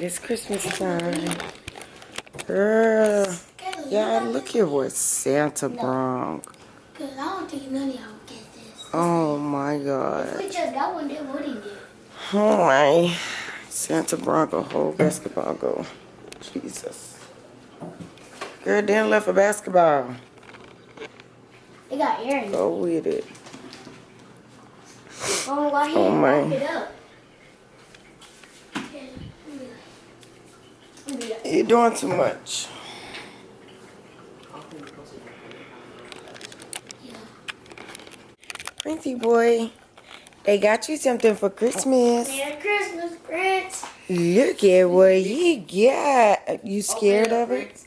It is Christmas time. Girl. Y'all, look at what Santa brought. Cause I don't think none of y'all would get this. Oh my god. If we just got one, then what he did? Oh my. Santa brought a whole basketball goal. Jesus. Girl, then left a basketball. It got air in it. Go with it. Oh, why he Oh, wrap it up? You're doing too much. Printy boy, they got you something for Christmas. Merry Christmas, Prince. Look at what he got. You scared of it?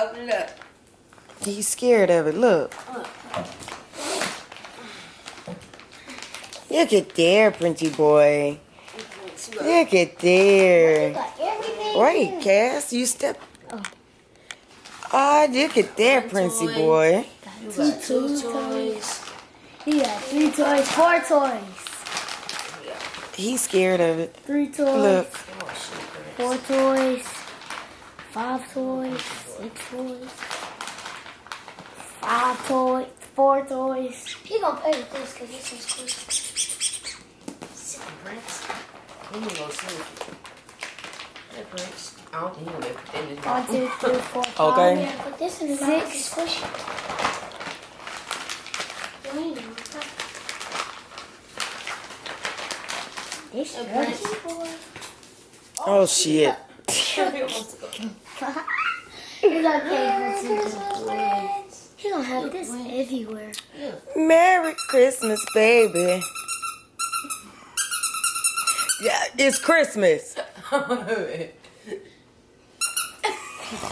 Open it up. He's scared of it. Look. Look at there, Printy boy. Look at there. Got everything. Wait. Cass, you step. Oh, look at there, Princey boy. You Two got two toys. toys. He got three toys, four toys. He's scared of it. Three toys, Look. Four toys, five toys, six toys, five toys, four toys. He gonna play with this because this is cool. Sit down, Prince. Let me go sleep. Hey, I don't think he'll ever put that in his One, mouth. two, three, four, five. Okay. Yeah, put this in. Six. Squish This is boy. Oh, oh, shit. He's okay. He don't have this everywhere. Merry Christmas, baby. Yeah, it's Christmas.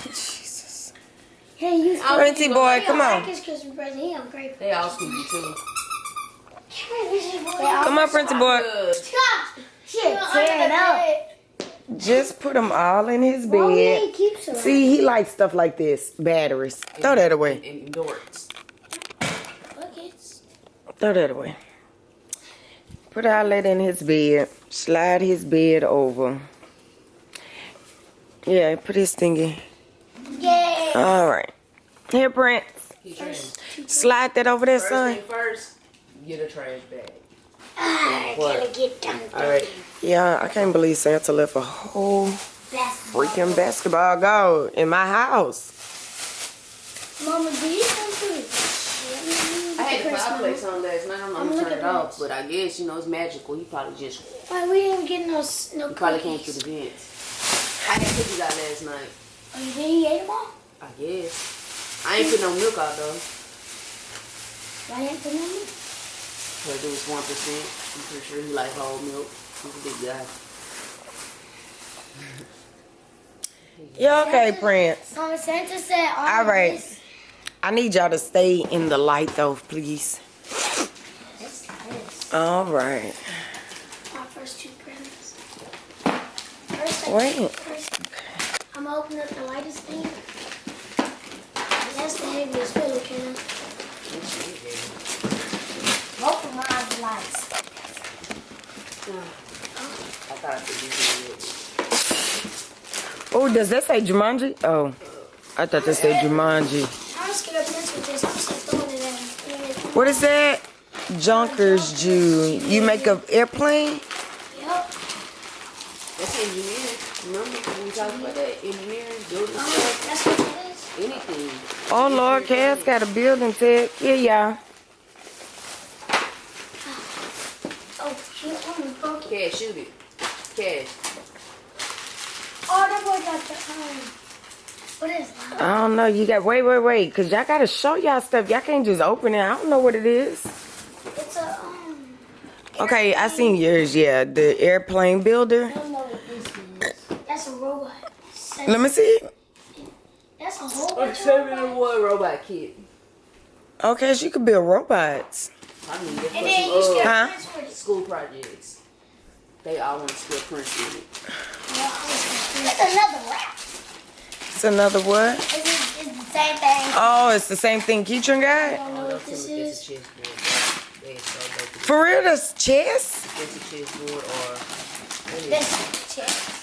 Jesus. Hey, you. Printy boy, He come don't on. Like his Christmas present. He ungrateful. They all squeaky too. Come on, Printy boy. Good. Shit, tear it up. Just put them all in his bed. ain't keep? See, he likes stuff like this. Batteries. Throw that away. And, and dorks. buckets. Throw that away. Put all that in his bed. Slide his bed over. Yeah, put his thingy. Yeah. All right. Here, Prince. He. Slide that over there, First son. first, get a trash bag. I gotta get done. Alright. Yeah, I can't believe Santa left a whole freaking basketball goal in my house. Mama, do you come to I had the fireplace on last night. I'm, I'm I'm gonna turn it off, but I guess you know it's magical. He probably just Why we didn't get no s- no he probably came through cookies? the vents. I had cookies out last night. Oh, you didn't eat them all? I guess. I ain't put no milk out though. Why didn't put no milk? Cause it was one percent. I'm pretty sure he like whole milk. He's a big guy. Yeah, okay, Prince. Mama Santa said all, All of this- I need y'all to stay in the light, though, please. This, this. All right. My first two presents. First, I- Wait. First, I'm gonna open up the lightest thing. That's the heaviest pillow, can Both of mine are lights. I thought it was good. Oh, does that say Jumanji? Oh, I thought that said Jumanji. I'm just gonna mess with this. I'm just throwing it in. What is that? Junkers Jew. You make an airplane? Yup. That's engineering. Remember we talked about that? Engineering, building Um, stuff, that's what that is. anything. Oh, Lord, Cass got a building tech. Yeah, y'all. Oh, shit. I'm broke. Cash, shoot it. Cash. Oh, that boy got the, um, what is that? I don't know. You got, wait, wait, wait. Because y'all got to show y'all stuff. Y'all can't just open it. I don't know what it is. It's a, um, Okay, I seen yours. Yeah, the airplane builder. I don't know what this is. That's a robot. Let me see. That's a whole Like bunch seven in robots. one robot kit. Okay, so you could build robots. I mean, And then you some still uh, Huh? school projects. They all want to still print in it. It's another wrap. It's another what? It's, it's the same thing. Oh, it's the same thing Keatron I don't know what this is. it's a chessboard. They so dope. For real, that's chess? It's a chessboard or what is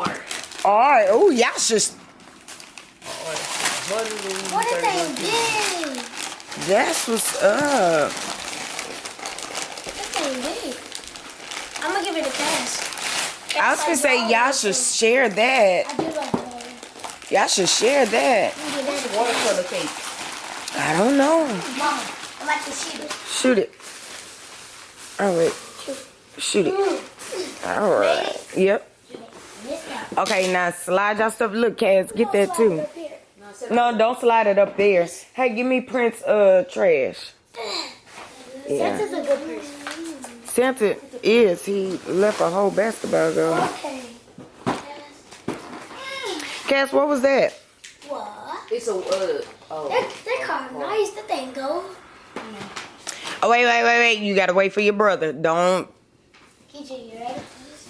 it? This Alright, oh, y'all just. Art. What is they big? That's what's up. That thing big. I'm gonna give it a pass. I was gonna say, y'all should share that. Like. Y'all should share that. I'm gonna give that a Watercolor cake. I don't know. Mom, I like to see it. Shoot it. All right. Shoot it. Mm. Alright. Yep. This guy. Okay, now slide y'all stuff. Look, Cass, get that too. No, don't slide it up there. Hey, give me Prince uh trash. Yeah. Santa's a good person. Santa is. He left a whole basketball goal. Okay. Cass, what was that? What? It's a uh oh. That, that car nice. That thing go. Oh, wait, wait, wait, wait. You gotta wait for your brother. Don't. KJ, you ready?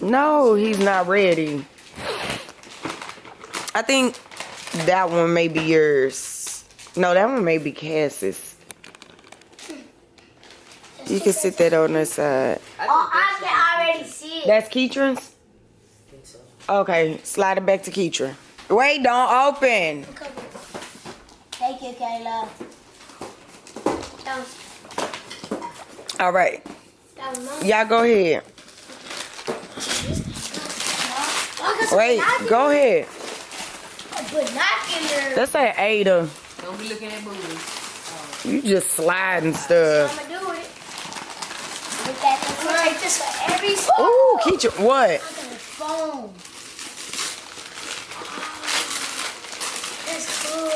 No, he's not ready. I think that one may be yours. No, that one may be Cass's. You can sit that on the side. Oh, I can already see it. That's so. Okay, slide it back to Keatron. Wait, don't open. Thank you, Kayla. All right, that was mine. y'all go ahead. Wait, go got some Wait, binoculars. go ahead. Binoculars. Ada. Don't be looking at boobies. You just sliding stuff. I'ma do it. Look at this. Right, this for every phone. Ooh, Keatron, what? I got a phone. That's cool.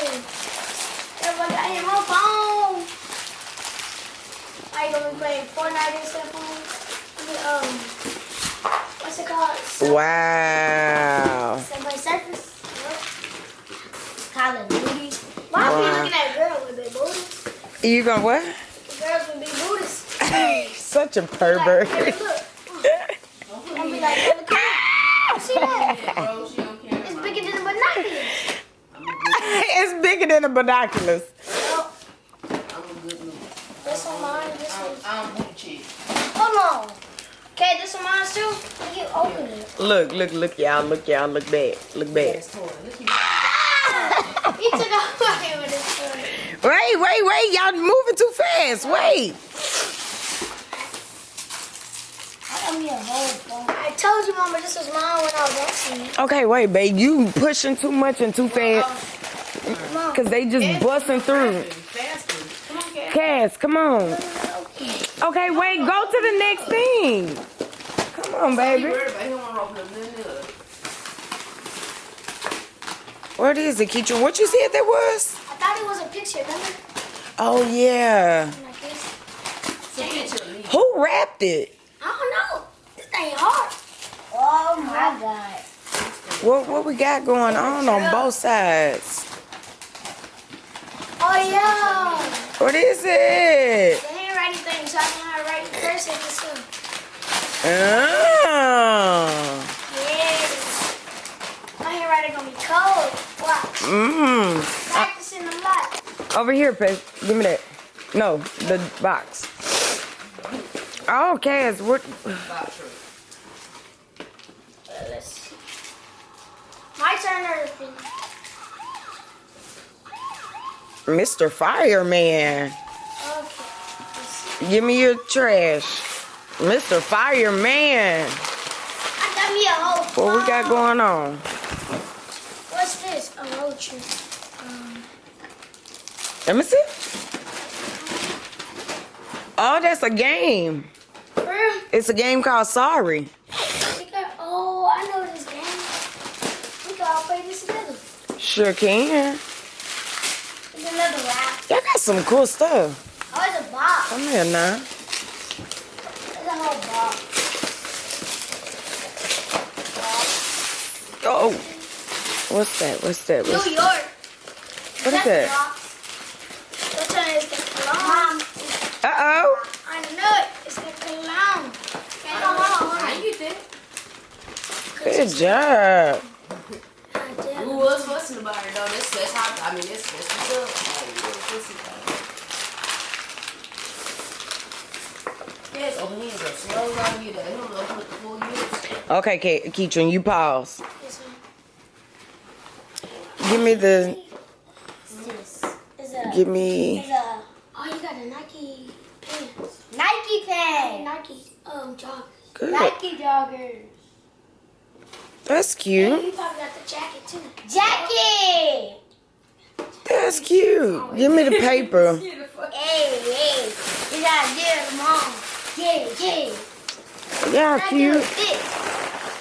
Everybody got him on phone. Are you gonna be playing Fortnite and stuff on? I um, what's it called? Sub- Wow. Subway Surfers? Yep. Call of Duty. Why are we looking at girls with big booties? You gonna what? Girls with big booties. Such a Like, pervert. hey, look. And be like, look. See that? Bro, she don't care. It's bigger than the binoculars. it's bigger than the binoculars. Oh, I'm a good look. this one mine, this I'm, one. I'm booty chick. Hold on. Okay, this one mine too. Look, you open it. Look, look, look, y'all, look, y'all, look back, look back. That's toy. Look at He took away with his foot. Wait, wait, wait, y'all moving too fast. Wait. I got me a whole phone. I told you, Mama, this was mine when I was watching. Okay, wait, babe, you pushing too much and too fast. Cause they just busting through. faster. Come on, cat. Cass, come on. okay. Okay, wait, go to the next thing. Come on, baby. Worried about him on open up nothing else. What is it, Keatron? What you said that was? I thought it was a picture, remember? Oh yeah. Like this. It's a picture of me. Who wrapped it? I don't know. This thing hard. Oh my god. What what we got going on on both sides? Oh yeah. What is it? The handwriting thing, so I know how to write in cursive and stuff. Oh. Yeah. My handwriting gonna be cold. Watch. Mmm. Practicing a lot. Over here, Peg. Give me that. No, the box. Oh, Cass, what? Box shirt. Let's see. My turn? Mr. Fireman. Okay. Give me your trash. Mr. Fireman. I got me a whole What we got going on? A road trip. Um, Let me see. Oh, that's a game. It's a game called Sorry. Got, oh, I know this game. We can all play this together. Sure can. There's another rap. Y'all got some cool stuff. Oh, it's a box. Come here now. There's a whole box. Oh. What's that? What's that? New What's, York. what is that? Which one is the cologne? Uh-oh. I know it. It's the cologne. Okay, hold on, hold How you get? Good job. Who was fussing about it though? That's that's how I mean that's that's what's up. Like, yeah, fussing about it. Yes, open hands up. Slow down, you there. You don't open up the full units. Okay, Ke- Keatron, you pause. Give me the. This is a. Give me. A. Oh, you got a Nike pants. Nike pants. Nike um joggers. Good. Nike joggers. That's And cute. you probably got the jacket too. Jacket. That's cute. Give me the paper. Hey, hey. You gotta it, mom. Yeah, yeah. Yeah, cute.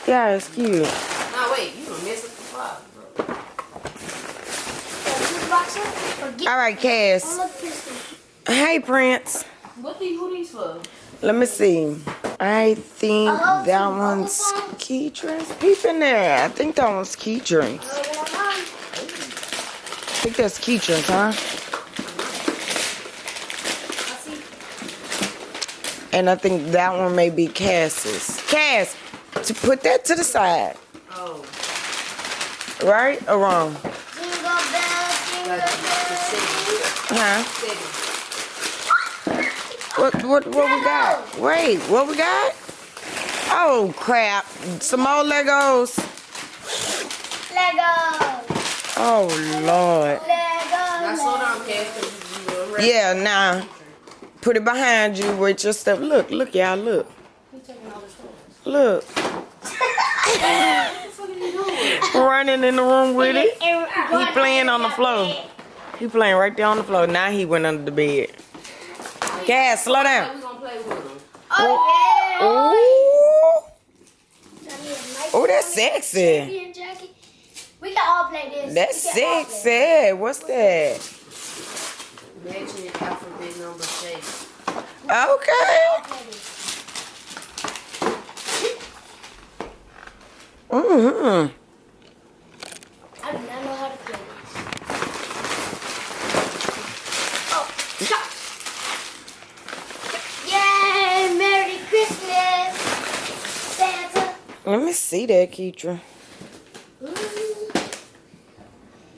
Yeah, it's cute. Nah, wait. You gonna miss it for five, bro. The juice box up. Or get. All right, Cass. look this one. Hey, Prince. What these, who these for? Let me see. I think Oh, that one's foam? key drinks. Peep in there. I think that one's key drinks. Oh, yeah, mom. I think that's key drinks, huh? And I think that one may be Cass's. Cass, to put that to the side. Oh, Right or wrong? Huh? What what what we got? Wait, what we got? Oh crap. Some more Legos. Lego. Oh Lord. Lego. Now slow down, Cass, because you, you rest. Yeah, now put it behind you with your stuff. Look, look, y'all, look. Who's taking all the toys? Look. Running in the room with it. He playing on the floor. He playing right there on the floor. Now he went under the bed. Cass, slow down. we gonna play with them? Oh, yeah. Ooh. I need a Nike Oh, that's sexy. champion. We can all play this. That's We can sexy. What's that? Matching alphabet number shape. Okay. Mm-hmm. I do not know how to play this. Yay! Merry Christmas, Santa. Let me see that, Keitra.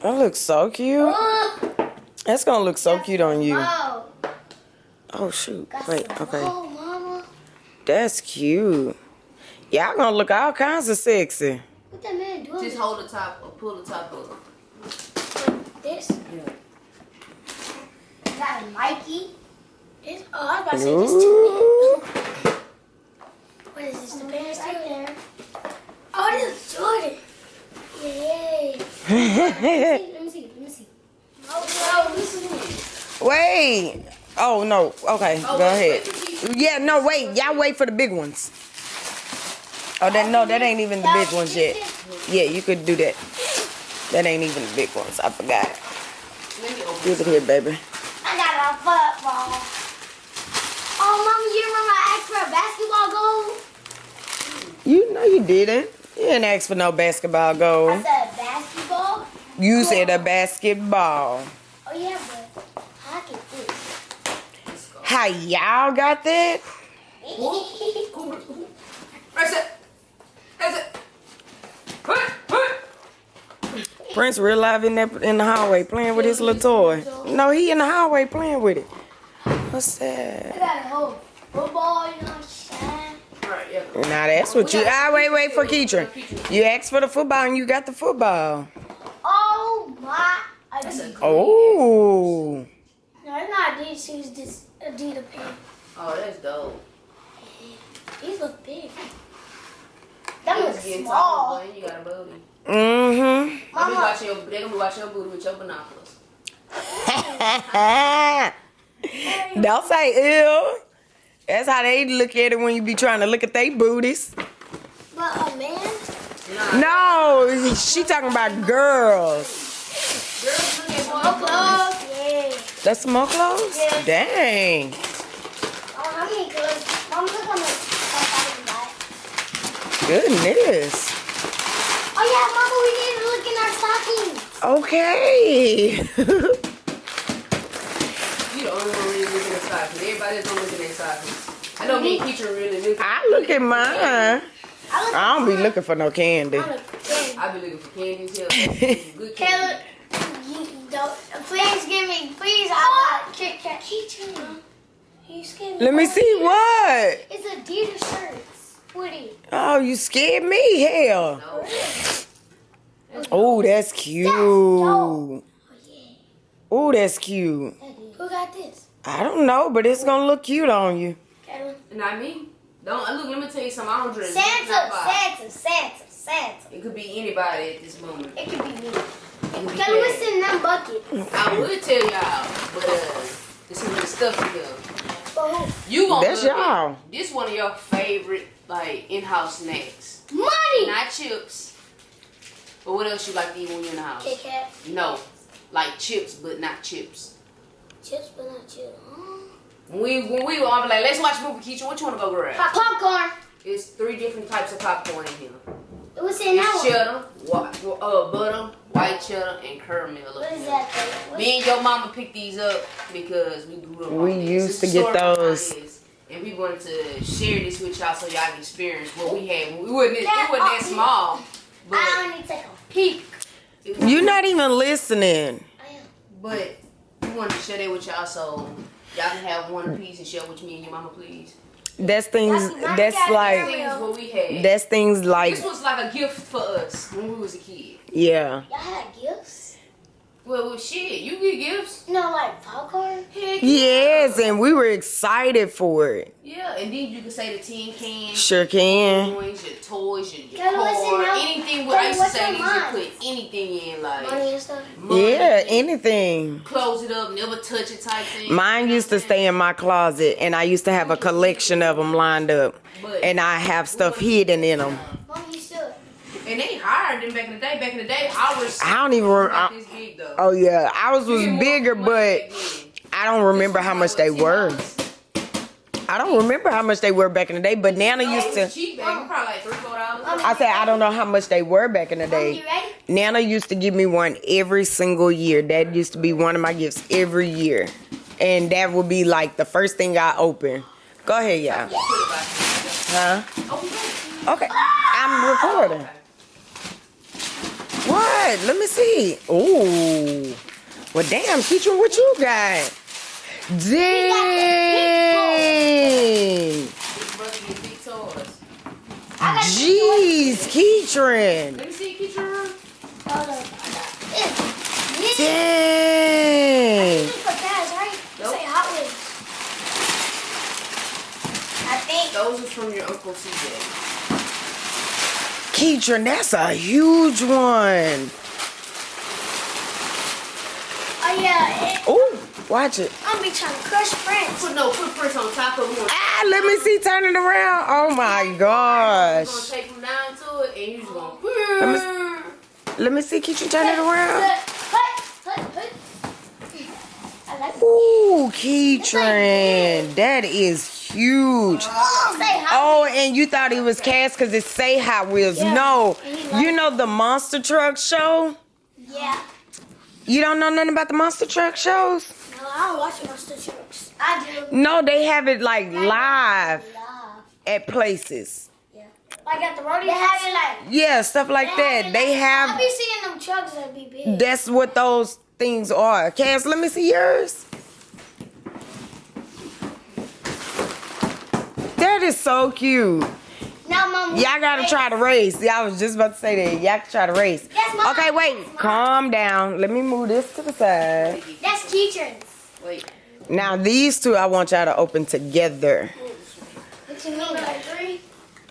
That looks so cute. Oh, That's gonna look so cute on you. oh. Oh shoot. Wait, okay. Oh, mama. That's cute. Y'all gonna look all kinds of sexy. What that man doing? Just hold the top or pull the top up. Like this? Yeah. Is that a Nike? This? Oh, I was about to say this too. What is this? The pants Right there. Oh, it is Jordan. Yay. Let me see. Let me see. Oh, this is wait. Oh no. Okay, Oh, go ahead. Yeah, no, wait. Y'all wait for the big ones. Oh, that no, that ain't even the big ones yet. Yeah, you could do that. That ain't even the big ones. I forgot. Let Give it here, baby. I got a football. Oh, mama, you remember I asked for a basketball goal? You know you didn't. You didn't ask for no basketball I goal. said basketball. You said a basketball. Oh, yeah, but I can fit. Let's. How y'all got that? That's it. That's it. Put, put. Prince real live in that in the hallway playing with his little toy. No, he in the hallway playing with it. What's I that? got a whole football, you know what I'm saying? Right, yeah. Now that's what you. Ah, wait, wait for Keitra. You asked for the football and you got the football. Oh my! That's a Oh, No, it's not Adidas. It's this Adidas pants. Oh, that's dope. These look big. That You looks small. taller, you got a booty. mm-hmm. They be watching your, they gonna be watching your booty with your binoculars. Don't say ew. That's how they look at it when you be trying to look at their booties. But a man, Nah, No, she talking about girls. girls look at boys. clothes. Yeah. That's more clothes? Yeah. Dang. Oh, how many clothes? Mom, look on the stuff I can buy. Goodness. Oh yeah, Mama, we need to look in our stockings. Okay. You the only one really looking at stockings. Everybody don't look at their stockings. I know me and Keisha really look. I look at mine. I I don't be looking for no candy. I look. I be looking for candies here. Good Caleb, candy. don't, please give me, please, I got Kit Kat. Keychain. He scared Let me see what. It's Adidas shirts. Woody. Oh, you scared me, hell. No. Oh, that's cute. Oh, yeah. Oh, that's cute. Who got this? I don't know, but it's gonna look cute on you. Kevin. Not me. Don't look. Let me tell you something. I don't drink. Santa. Santa, Santa, Santa. It could be anybody at this moment. It could be me. It could be Kevin, Kevin. what's in that bucket? I would tell y'all, but uh, this is the stuff in here. For who? You gonna That's love it. y'all. This one of your favorite like in-house snacks. Money! Not chips. But what else you like to eat when you're in the house? Kit Kat. No, like chips, but not chips. Chips, but not chips. When we when we were all be like, let's watch movie, Keisha. What you wanna go grab? Pop- popcorn. It's three different types of popcorn in here. What's in that It's one? cheddar, uh, butter, white cheddar, and caramel. What is that thing? What- Me and your mama picked these up because we grew up. We used to get those. this, And we wanted to share this with y'all so y'all can experience what we had. We wasn't, That- it wasn't that oh, small, but I only take a peek. You're not even listening. I am. but we wanted to share that with y'all so y'all can have one piece and share with me and your mama, please. That's things. That's That's like. Things what we had. That's things like. this was like a gift for us when we was a kid. Yeah. Y'all had gifts? Well, well shit, you get gifts. No, like popcorn? Heck Yes, and we were excited for it. Yeah, and then you can say the tin can. Sure can. coins, your toys, your, your Kelly, what's in car, that- anything. What I Kelly, used to say, you should mine? put anything in, like Money and stuff? money, Yeah, anything. close it up, never touch it type thing. Mine used to stay in my closet, and I used to have a collection of them lined up, But- and I have stuff hidden in them. Mom, you still. And they higher than back in the day. Back in the day, ours I don't even. was I- this big oh yeah, ours was You get more bigger, but. I don't remember how much they were. I don't remember how much they were back in the day, but Nana No, used to. was cheap back. then, Probably like three, four dollars. I said I don't know how much they were back in the day. Nana used to give me one every single year. That used to be one of my gifts every year. And that would be like the first thing I open. Go ahead, y'all. Put it back. Huh? Oh. Okay. I'm recording. What? Let me see. Ooh. Well, damn, Keaton, what you got? Dang. Big brother get big toys. I got Jeez, Keatron. Let me see, get. Hold on. Yeah. Yeah. Dang. You put that, right? Nope. Say Hot Wheels. I think. Those are from your uncle CJ. Keatron, that's a huge one. Oh, yeah. It, Ooh, watch it. I'm be trying to crush friends. Put no footprints on top of them. Ah, let me see. Turn it around. Oh my You're gosh. gonna take them down to it, and you're just gonna. Let Let me see. Keatron, turn it around. Ooh, Keatron. That is huge. Oh, and you thought it was cast because it say Hot Wheels. Yeah. No. And he liked You know the Monster Truck show? Yeah. You don't know nothing about the Monster Truck shows? No, I don't watch Monster Trucks. I do. No, they have it like live at places. Yeah. Like at the rodeo. They have it like. Yeah, stuff like that. They I have be seeing them trucks that be big. That's what those things are. Cass, let me see yours. That is so cute. Now, mom. Y'all gotta try to race. Yeah, I was just about to say that. Y'all can try to race. That's mine. Okay, wait. Calm down. Let me move this to the side. That's keychains. Wait. Now these two I want y'all to open together. What you mean? Like three,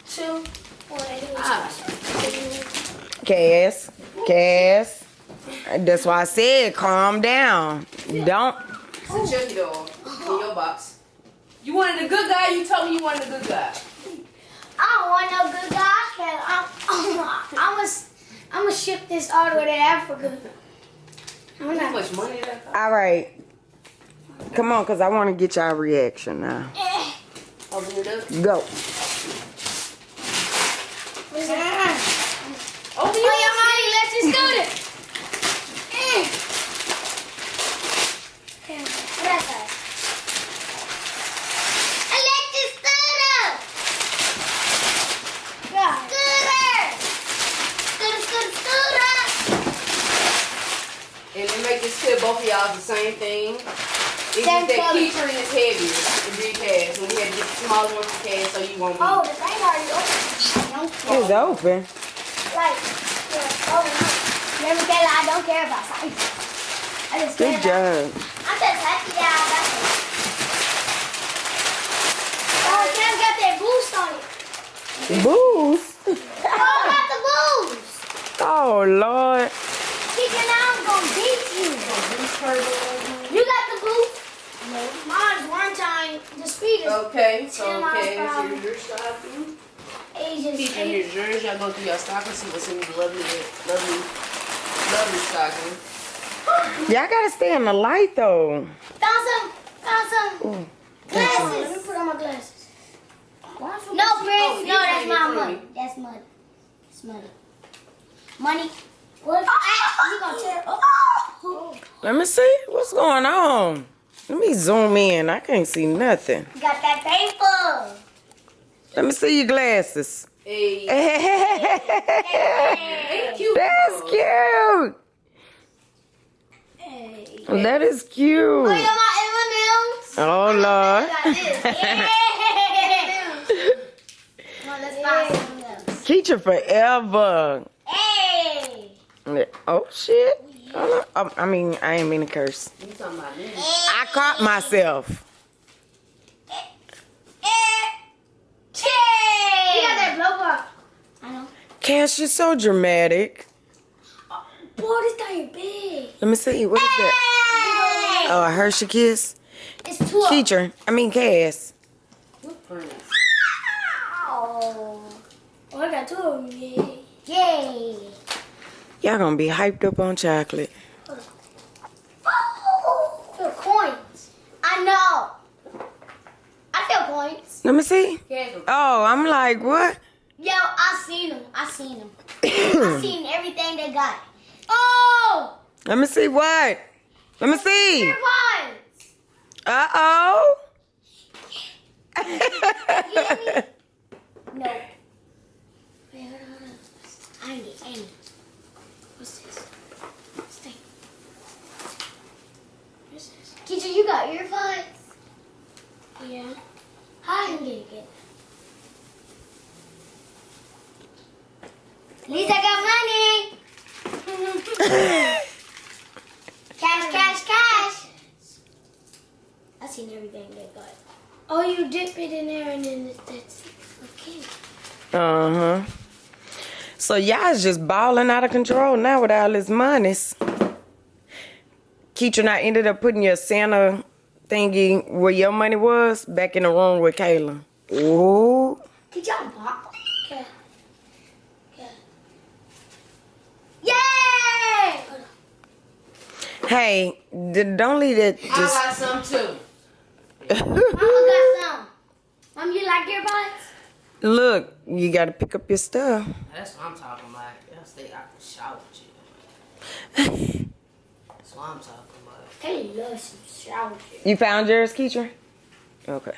two, one. Ah. Cass. Cass. That's why I said calm down. Don't It's a Chucky doll in your box. You wanted a good guy. You told me you wanted a good guy. I don't want no good guy. Cause I'm, I'm, I'm gonna, I'm gonna ship this all the way to Africa. How not. much money that cost? all right. Come on, cause I want to get y'all reaction now. Eh. Open it up. Go. What's that? Open Oh, it your up. mommy left your scooter. Eh. Damn, what that say? Electric scooter. God. Scooter. Scooter, scooter, scooter. And to make this clear, both of y'all is the same thing. It's Same just that color. keychain is heavier than big cash. So we had to get the smaller ones for cash so you won't Oh, the thing already open. Don't. It's open. Like, yeah, oh no. Never tell I don't care about size. I just care Good about- job. I'm just happy that I got it. Oh, Cam got that boost on it. Boost. Oh, got the boost. Oh, Lord. Teacher, now I'm gonna beat you. You got the boost? No. Mine's one time. The speed is Okay, so Ten okay, per hour. here's your stocking. ages. Keep in your yours. Y'all go through your stocking, see what's in these lovely, lovely, lovely stocking. Y'all gotta stay in the light, though. Found some. Found some Ooh. glasses. Let me put on my glasses. No, Prince. No, that's my money. That's money. That's money. Money. What? Ah, you gonna tear? Oh. Let me see. What's going on? Let me zoom in. I can't see nothing. Got that paper. Let me see your glasses. Hey, That's cute. cute. Hey. That is Oh, cute. you got my M&Ms? Oh, Lord. Got this. Yeah. Come on, let's buy some of them. Teacher forever. Hey. Oh, shit. On. Oh, um, I mean, I ain't mean to curse. You talking about me? I caught myself. You got that blow up. I know. Cash, you're so dramatic. Boy, this thing big. Let me see. What is that? Hey. Oh, a Hershey Kiss. It's two Teacher. I mean, Cass. Oh. Oh, I got two of them. Yay. Yay. Y'all gonna be hyped up on chocolate. Oh, coins. I know. I feel coins. Let me see. Oh, I'm like, what? Yo, I seen them. I seen them. I seen everything they got. Oh, Let me see what? Let me see. Uh oh. No. Wait, hold on. I need it. I need it. What's this? What's this? What's this? Teacher, you got your earbuds? Yeah. How I can get it? Get it? At got money. cash, cash, cash. I seen everything they got. Oh, you dip it in there and then it- that's okay. Uh huh. So y'all just balling out of control now with all this monies. Keaton, I ended up putting your Santa thingy where your money was back in the room with Kayla. Ooh. Did y'all pop? Okay. Okay. Yay! Hey, d- don't leave that I just. got some too. Mama got some. Mom, you like your earbuds? Look, you gotta pick up your stuff. That's what I'm talking about. Y'all stay out the shower, chill. That's what I'm talking about. Kelly loves some shower shit. You found yours, Keaton? Okay.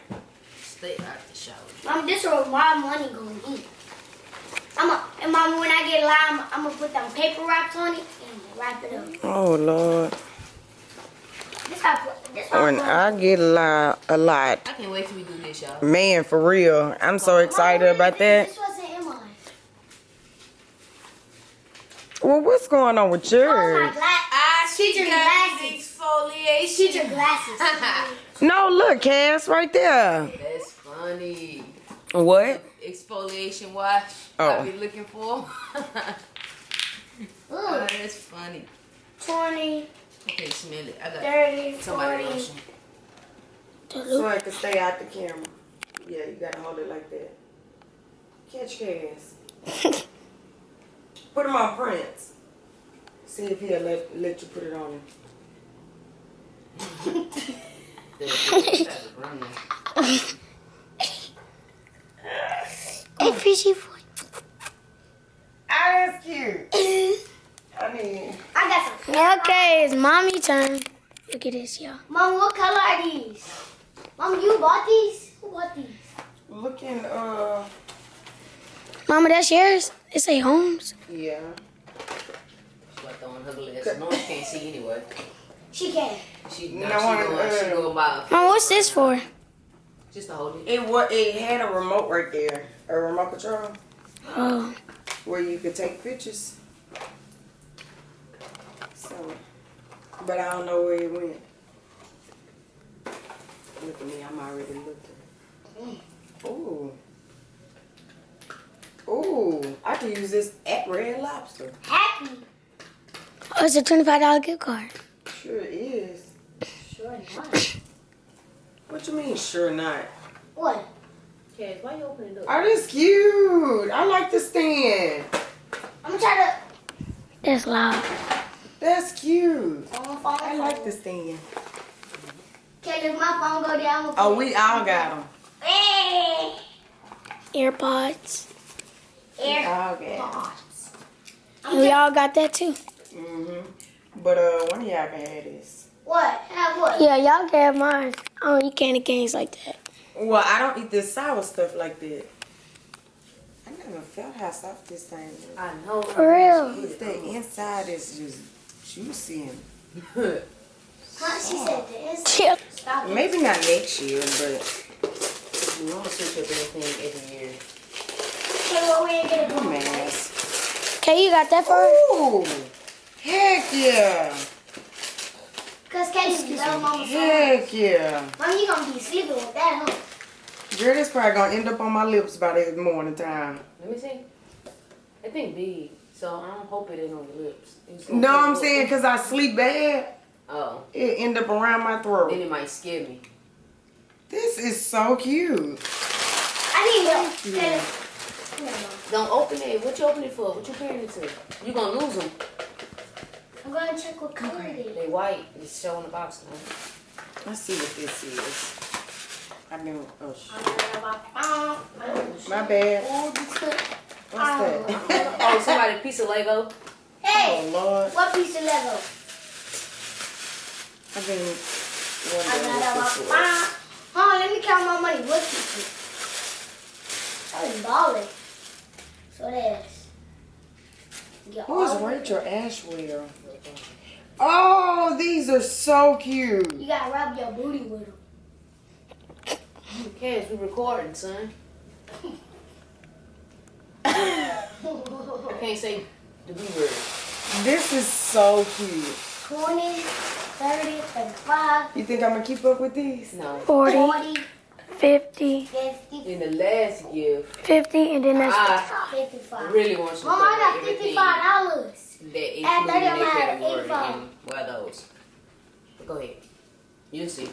Stay out the shower. Mom, this is what my money gonna be. I'm a, and mom, when I get lime, I'm gonna put them paper wraps on it and wrap it up. Oh Lord. This I this how I When. I get a lot, a lot, I can't wait till we do this, y'all. man, for real, I'm so excited Mom, about that. This wasn't in mine. Well, what's going on with Oh, my yours? glass. I Teacher glasses. exfoliation. Teacher glasses. No, look, Cass, right there. That's funny. What? Exfoliation wash. Oh. I be looking for. oh, that's funny. 20, I can't smell it. I got 30, somebody 40. lotion. So I can stay out the camera. Yeah, you gotta hold it like that. Catch Cass. Put him on Prince. See if he'll let, let you put it on him. Hey, fishy boy. That's cute. I mean, I got some. Okay, it's mommy turn. Look at this, y'all. Mom, what color are these? Mom, you bought these? Who bought these? looking, uh, Mama, that's yours? It say Holmes. yeah. She her glasses. No one can't see anyway. She can. She, No no, she, one, going, she uh, going by Mom, what's this for? just to hold it. It was. It had a remote right there, a remote control Oh, where you could take pictures. So, but I don't know where it went. Look at me, I'm already looking. Ooh. Ooh, I can use this at Red Lobster. Happy. Oh it's a twenty-five dollar gift card. Sure is. Sure not. What you mean, sure not? What? Cash, why you opening it up? Oh, this cute. I like the stand. I'm gonna try to... That's loud. That's cute. to. Phone, phone, I like the stand. Okay, if my phone go down. Oh, eh. we all got them. Hey. AirPods. We all got 'em. pods. And we all got that too. Mhm. But uh, one of y'all can have this. What? Have what? Yeah, y'all can have mine. I don't eat candy canes like that. Well, I don't eat this sour stuff like that. I never felt how soft this thing is. I know. For real. It's the inside is just juicy and Huh? She said this. Chip. Stop it. maybe not next year, but We want to switch up anything every year. Okay, well, we ain't get a phone. mask. Okay, you got that for her? Ooh, heck yeah, Cause Kelly's little mama heck yeah. Mom, you gonna be sleeping with that, huh? Girl, this probably gonna end up on my lips by the morning time. Let me see. That thing big, so I don't hope it ain't on your lips. No, I'm saying because I sleep bad, Oh, it end up around my then throat. it might scare me. This is so cute. I need milk. Kelly. Never mind. Don't open it. What you open it for? What you pairing it to? You gonna lose them. I'm gonna check what color it is. They white. It's showing the box now. Let's see what this is. I knew. Oh, shit. Oh, My bad. this good. What's that? Oh, somebody piece of Lego. Hey, oh, Lord. what piece of Lego? I've been I wondering got what this a was. Hold on, let me count my money. What pieces? I was balling. So there's. Get Who's all- Rachel Ashwell? Oh, these are so cute. You gotta rub your booty with them. Cash, We're recording, son. I can't say the B word. This is so cute. 20, 30, 35, You think I'm gonna keep up with these? No. 40, 40, 50, 50, In the last gift, 50, and then that's I 55. really want you to Mama, I got cover everything $55. that Add included 30 in on that my category and what are those. Go ahead. You see.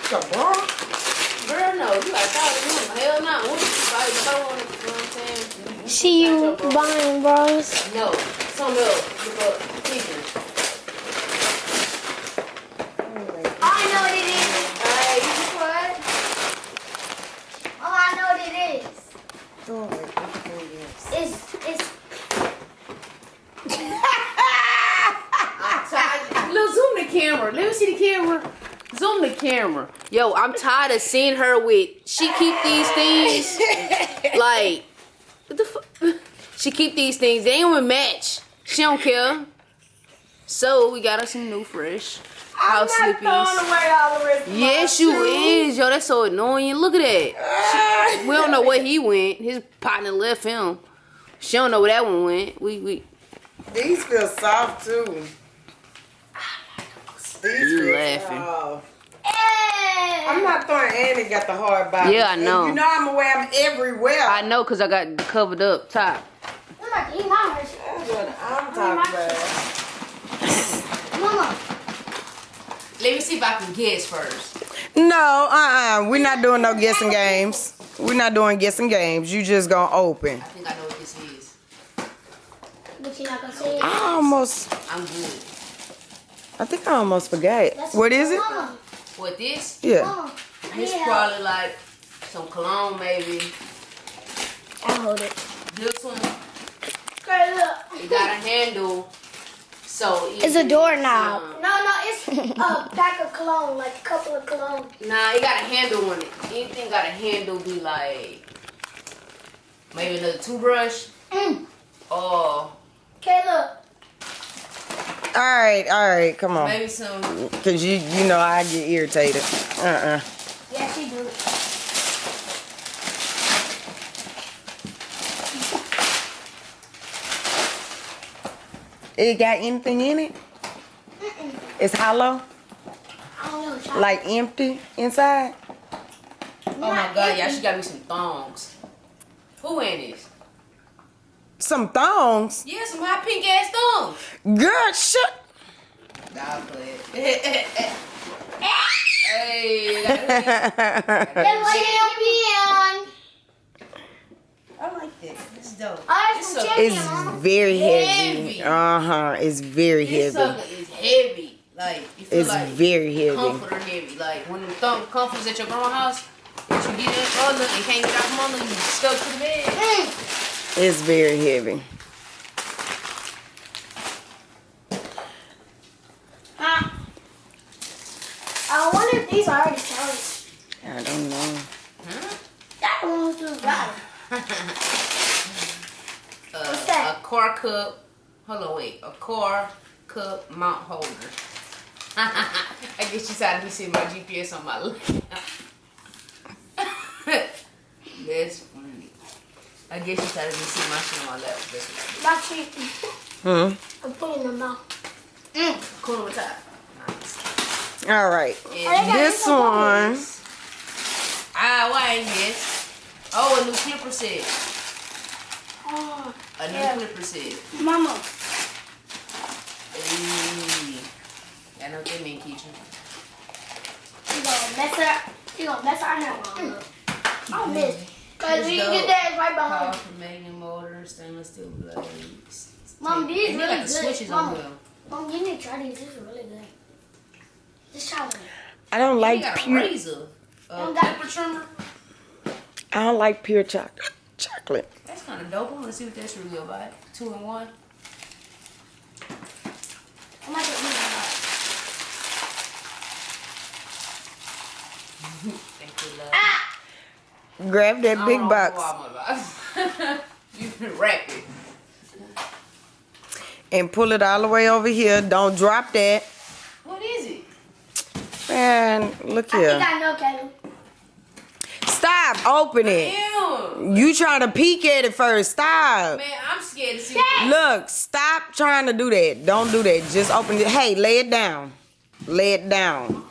It's a bra? Girl, no, you got thousand room. Hell no. What you buy throw on it, you know what I'm saying? See you Got buying bras. No. Something else. Look up. Teacher. I know what it is. Hey, you what? Oh, I know what it is. Throw away everything. It's, it's, Look, zoom the camera. Let me see the camera. Zoom the camera. Yo, I'm tired of seeing her with. She keep these things like. What the fuck? She keep these things. They ain't even match. She don't care. So we got us some new fresh I'm house not throwing sleepies. away all the rest Yes, you shoes. is. Yo, that's so annoying. Look at that. We don't know where he went. His partner left him. She don't know where that one went. We we. These feel soft too. These You feel laughing. soft. I'm not throwing and it got the hard body. Yeah, I And know. You know I'm gonna wear them everywhere. I know, cause I got the covered up top. I'm about to eat my Hershey. That's what I'm talking about. Mama, Let me see if I can guess first. No, uh-uh. We're not doing no guessing games. We're not doing guessing games. You just gonna open. I think I know what this is. but you're not gonna say it. I almost, I'm good. I think I almost forgot. That's What is it? Mama, What this? Yeah. Mama, This yeah. probably like some cologne, maybe. I'll hold it. This one, Okay, look. it got a handle. So It's a can- doorknob. uh, No, no, it's a pack of cologne, like a couple of cologne. Nah, it got a handle on it. Anything got a handle be like maybe another toothbrush. Mm. uh, Caleb. All right, all right, come on. maybe some. Cause you you know I get irritated. Uh uh Yeah, she do. It got anything in it? It's hollow, know. Like empty inside. Oh my god, y'all, she got me some thongs. Who in this? Some thongs. Yeah, some hot pink ass thongs. Girl, shut. Nah, play hey, Then what you be on? I like this. This is dope. Oh, that's It's so- It's very heavy. Heavy. Uh huh. It's very This heavy. sucker is heavy. Like, you feel It's like very heavy. comforter heavy. Like, when the thumb comforters at your grandma's house, that you get in under and can't get out from under, you stuck to the bed. Mm. It's very heavy. Huh? I wonder if these are already started. I don't know. Huh? That one was too dry. Uh, What's that? A car cup. Hold on, wait. A car cup mount holder. I guess you decided to see my GPS on my lap. That's funny. I guess you decided to see my shit on my lap. That's what My treat. Hmm. I'm putting them out. Mm. Cool on the top. Nice. All right. And This one. Ah, why ain't this? Oh, a new clipper set. Oh, A new Yeah. clipper set. Mama. Hey. I know what they mean, Keisha. She gonna mess her. She gonna mess our hair up. I miss. Cause It's we get that right behind. Powerful magnet motor, stainless steel blades. Mom, these and really got the good. switches on Mama. them. Mom, you need to try these. This is really good. Just try one. I don't like pure. razor. A Don't got- trimmer. I don't like pure chocolate. Chocolate. That's kind of dope. I want to see what that's really about. Two in one. I might get these one. Thank you, love. Ah! Grab that I big don't know box you can wrap it. and pull it all the way over here. Don't drop that. What is it? Man, look here. I think. I know, Caleb. Stop. Open it. Ew. You trying to peek at it first. Stop. Man, I'm scared to see. Dad. Look, stop trying to do that. Don't do that. Just open it. Hey, lay it down. Lay it down.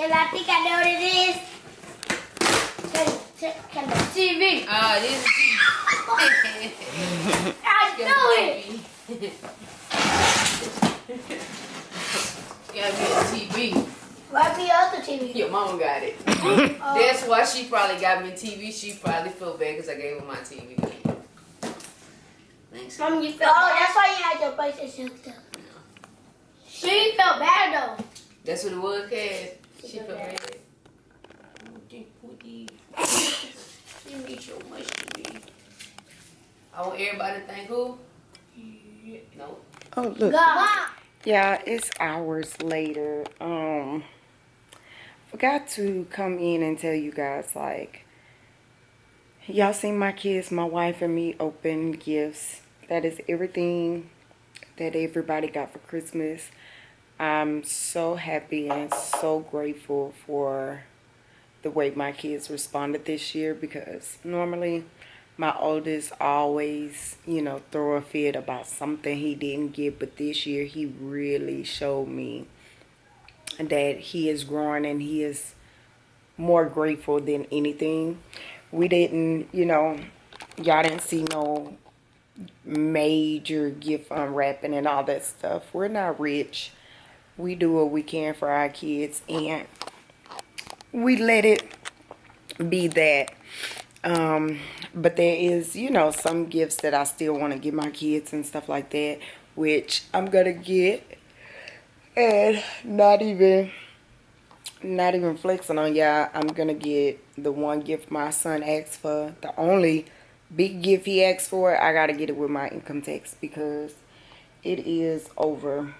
Shall I think I know what it is? Can, can, can the TV? Ah, this I knew it. is. Gotta be a TV. Where's the other TV? Your mama got it. Oh. That's why she probably got me a TV. She probably feel bad because I gave her my TV. Thanks. Mom, you felt Oh, that's why you had your PlayStation hooked up. She felt bad though. That's what it was, Cass. She She feel feel bad. bad. She mean so much to me. I want everybody to thank who? No. Oh, look. God. Yeah, it's hours later. Um, forgot to come in and tell you guys like, y'all seen my kids, my wife, and me open gifts. That is everything that everybody got for Christmas. I'm so happy and so grateful for the way my kids responded this year because normally my oldest always, you know, throw a fit about something he didn't get, but this year he really showed me that he is growing and he is more grateful than anything. We didn't, you know, y'all didn't see no major gift unwrapping and all that stuff. We're not rich. We do what we can for our kids and we let it be that. Um, but there is, you know, some gifts that I still want to give my kids and stuff like that, which I'm gonna get, and not even, not even flexing on y'all. I'm gonna get the one gift my son asked for, the only big gift he asked for. I gotta get it with my income tax because it is over.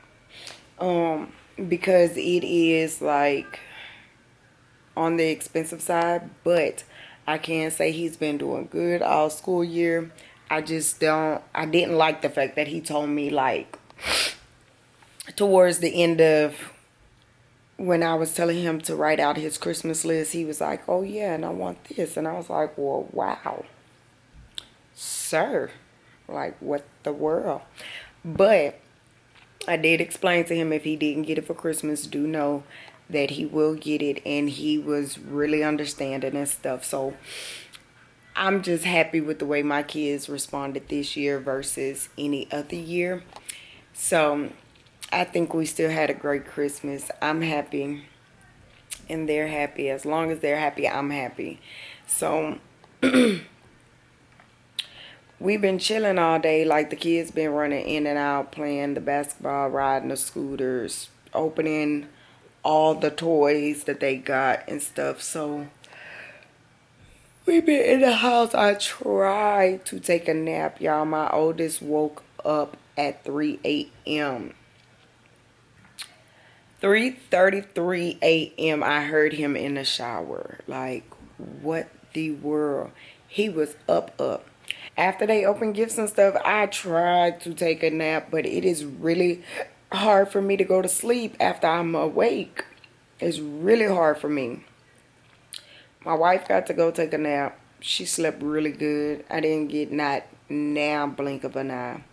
Um, because it is like on the expensive side, but I can say he's been doing good all school year. I just don't, I didn't like the fact that he told me, like, towards the end of when I was telling him to write out his Christmas list, he was like, oh, yeah, and I want this. And I was like, well, wow, sir, like, what the world? But I did explain to him if he didn't get it for Christmas, do know that he will get it. And he was really understanding and stuff. So I'm just happy with the way my kids responded this year versus any other year. So I think we still had a great Christmas. I'm happy and they're happy. As long as they're happy, I'm happy. So we've been chilling all day. Like the kids been running in and out, playing the basketball, riding the scooters, opening all the toys that they got and stuff. So we've been in the house. I tried to take a nap, y'all. My oldest woke up at 3 a.m. 3.33 a.m. I heard him in the shower. Like, what the world? He was up, up after they open gifts and stuff, I try to take a nap, but it is really hard for me to go to sleep after I'm awake. It's really hard for me. My wife got to go take a nap. She slept really good. I didn't get not now blink of an eye.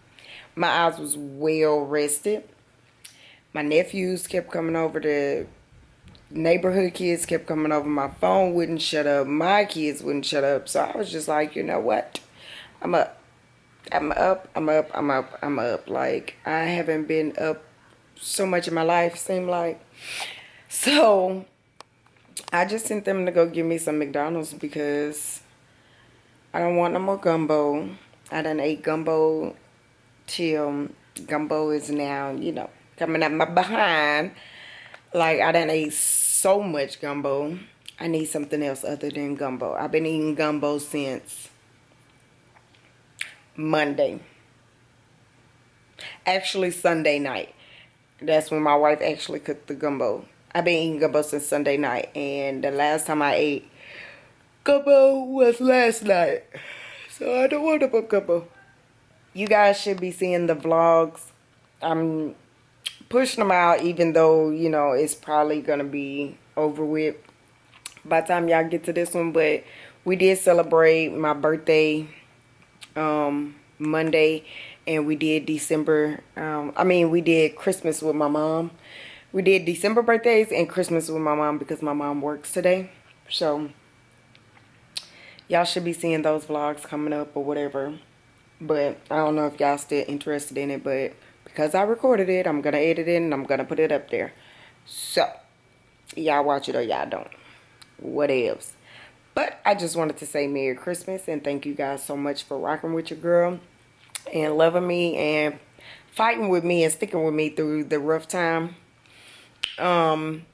My eyes was well rested. My nephews kept coming over to neighborhood kids kept coming over. My phone wouldn't shut up. My kids wouldn't shut up. So I was just like, you know what? I'm up. I'm up, I'm up, I'm up, I'm up. Like, I haven't been up so much in my life, seem like. So, I just sent them to go give me some McDonald's because I don't want no more gumbo. I done ate gumbo till gumbo is now, you know, coming up my behind. Like, I done ate so much gumbo. I need something else other than gumbo. I've been eating gumbo since Monday. Actually, Sunday night. That's when my wife actually cooked the gumbo. I've been eating gumbo since Sunday night. And the last time I ate gumbo was last night. So I don't want to put gumbo. You guys should be seeing the vlogs. I'm pushing them out even though, you know, it's probably going to be over with by the time y'all get to this one. But we did celebrate my birthday um, Monday and we did December, um, I mean, we did Christmas with my mom. We did December birthdays and Christmas with my mom because my mom works today. So, y'all should be seeing those vlogs coming up or whatever. But I don't know if y'all still interested in it, but because I recorded it, I'm going to edit it and I'm going to put it up there. So, y'all watch it or y'all don't. What else? But I just wanted to say Merry Christmas and thank you guys so much for rocking with your girl and loving me and fighting with me and sticking with me through the rough time. Um,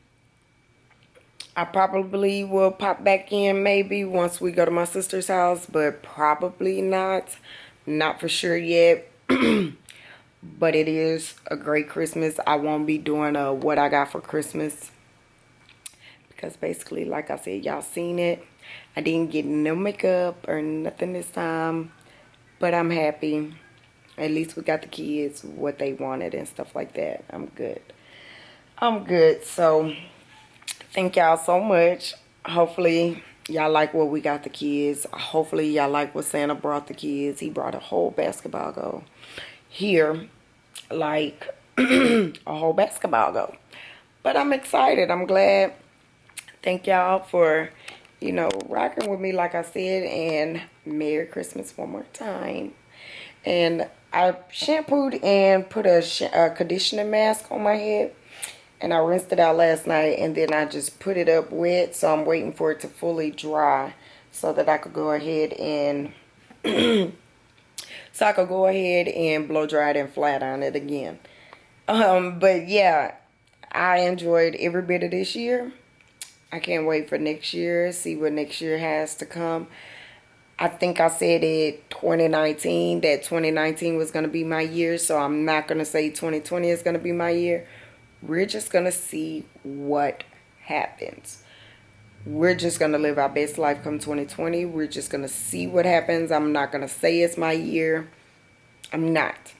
I probably will pop back in maybe once we go to my sister's house, but probably not. Not for sure yet. but it is a great Christmas. I won't be doing a what I got for Christmas. Because basically, like I said, y'all seen it. I didn't get no makeup or nothing this time. But I'm happy. At least we got the kids what they wanted and stuff like that. I'm good. I'm good. So, thank y'all so much. Hopefully, y'all like what we got the kids. Hopefully, y'all like what Santa brought the kids. He brought a whole basketball goal here. Like, a whole basketball goal. But I'm excited. I'm glad. Thank y'all for you know, rocking with me, like I said, and Merry Christmas one more time. And I shampooed and put a, a conditioning mask on my head. And I rinsed it out last night. And then I just put it up wet. So I'm waiting for it to fully dry. So that I could go ahead and... so I could go ahead and blow dry it and flat on it again. Um, but yeah, I enjoyed every bit of this year. I can't wait for next year, see what next year has to come. I think I said it 2019, that 2019 was going to be my year. So I'm not going to say 2020 is going to be my year. We're just going to see what happens. we're just gonna live our best life come 2020 we're just gonna see what happens i'm not gonna say it's my year i'm not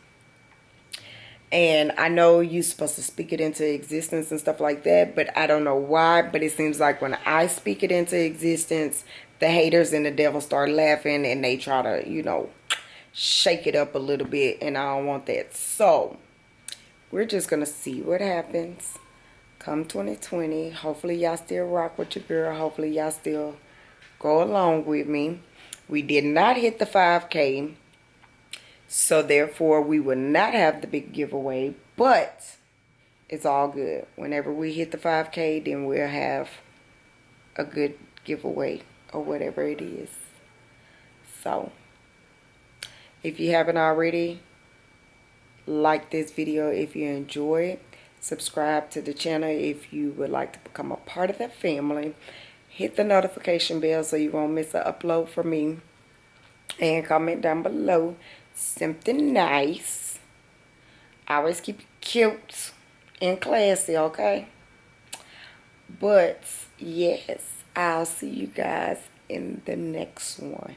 and i know you're supposed to speak it into existence and stuff like that but i don't know why but it seems like when i speak it into existence the haters and the devil start laughing and they try to you know shake it up a little bit and i don't want that. So we're just gonna see what happens come 2020 hopefully y'all still rock with your girl. Hopefully y'all still go along with me. We did not hit the 5k so therefore we will not have the big giveaway but it's all good. Whenever we hit the 5k then we'll have a good giveaway or whatever it is. So if you haven't already like this video if you enjoy it. Subscribe to the channel if you would like to become a part of the family. Hit the notification bell so you won't miss an upload from me. And comment down below something nice. Always keep it cute and classy okay? But yes i'll see you guys in the next one